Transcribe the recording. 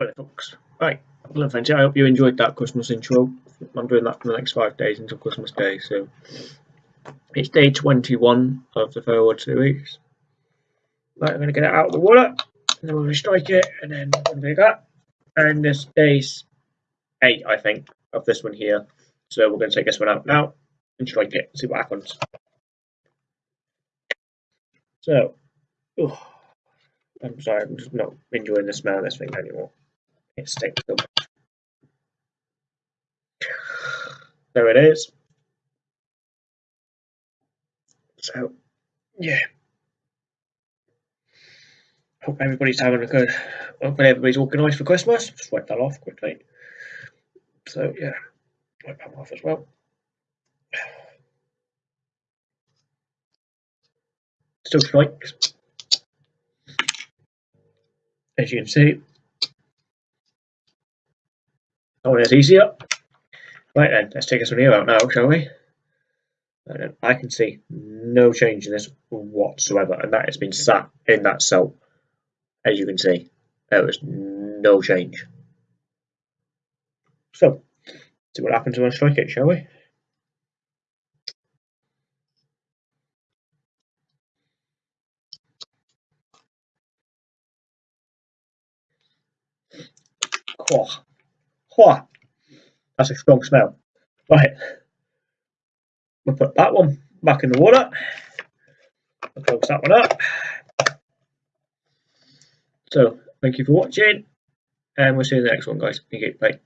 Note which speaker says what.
Speaker 1: Right, folks. Right, well. I hope you enjoyed that Christmas intro. I'm doing that for the next five days until Christmas Day. So it's day 21 of the forward series. Right, I'm going to get it out of the water, and then we're going to strike it, and then to do that. And this day's eight, I think, of this one here. So we're going to take this one out now and strike it, see what happens. So, oh, I'm sorry, I'm just not enjoying the smell of this thing anymore. So much. There it is. So, yeah. Hope everybody's having a good. Hopefully everybody's organised for Christmas. Just wipe that off quickly. So yeah, wipe that off as well. Still strikes. As you can see. Oh, it's easier. Right then, let's take this one here out now, shall we? I can see no change in this whatsoever, and that has been sat in that cell as you can see, there was no change. So, see what happens when I strike it, shall we? Oh, that's a strong smell. Right, we'll put that one back in the water. I'll close that one up. So thank you for watching and we'll see you in the next one guys. You. Bye.